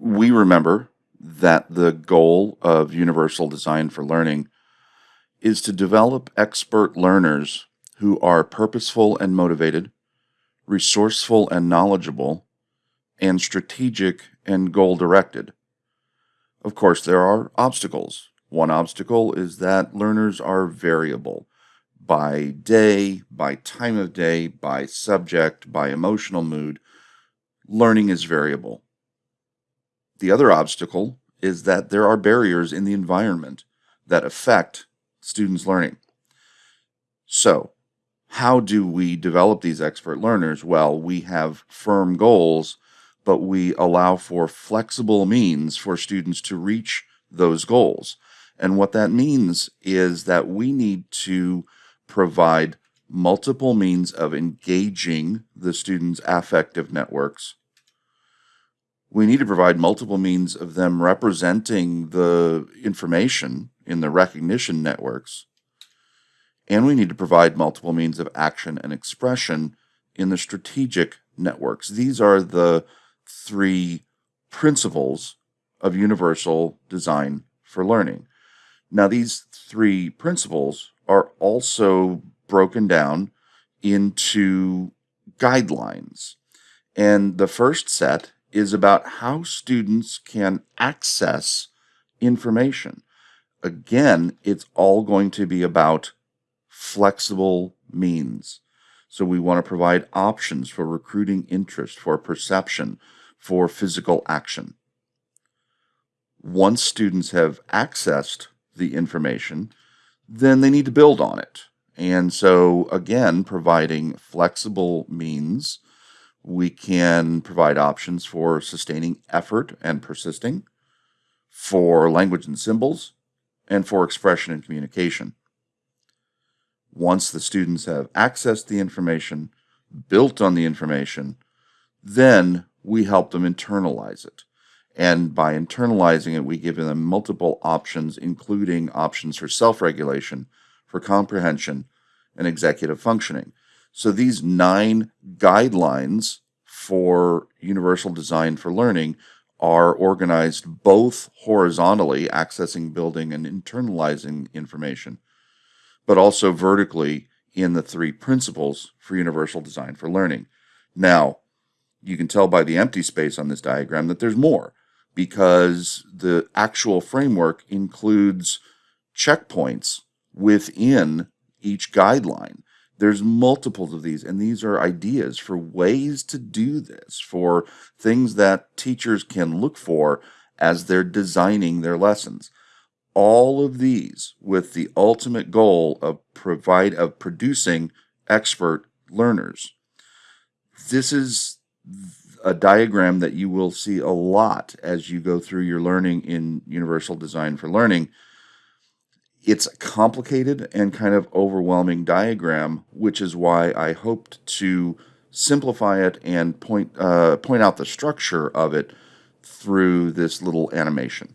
we remember that the goal of Universal Design for Learning is to develop expert learners who are purposeful and motivated, resourceful and knowledgeable, and strategic and goal directed. Of course, there are obstacles. One obstacle is that learners are variable by day, by time of day, by subject, by emotional mood. Learning is variable. The other obstacle is that there are barriers in the environment that affect students' learning. So, how do we develop these expert learners? Well, we have firm goals, but we allow for flexible means for students to reach those goals. And what that means is that we need to provide multiple means of engaging the students' affective networks we need to provide multiple means of them representing the information in the recognition networks. And we need to provide multiple means of action and expression in the strategic networks. These are the three principles of universal design for learning. Now, these three principles are also broken down into guidelines. And the first set is about how students can access information. Again, it's all going to be about flexible means. So we want to provide options for recruiting interest, for perception, for physical action. Once students have accessed the information, then they need to build on it. And so, again, providing flexible means we can provide options for sustaining effort and persisting, for language and symbols, and for expression and communication. Once the students have accessed the information, built on the information, then we help them internalize it. And by internalizing it, we give them multiple options, including options for self regulation, for comprehension, and executive functioning. So these nine guidelines for universal design for learning are organized both horizontally, accessing, building, and internalizing information, but also vertically in the three principles for universal design for learning. Now, you can tell by the empty space on this diagram that there's more because the actual framework includes checkpoints within each guideline. There's multiples of these, and these are ideas for ways to do this, for things that teachers can look for as they're designing their lessons. All of these with the ultimate goal of provide of producing expert learners. This is a diagram that you will see a lot as you go through your learning in Universal Design for Learning it's a complicated and kind of overwhelming diagram, which is why I hoped to simplify it and point uh, point out the structure of it through this little animation.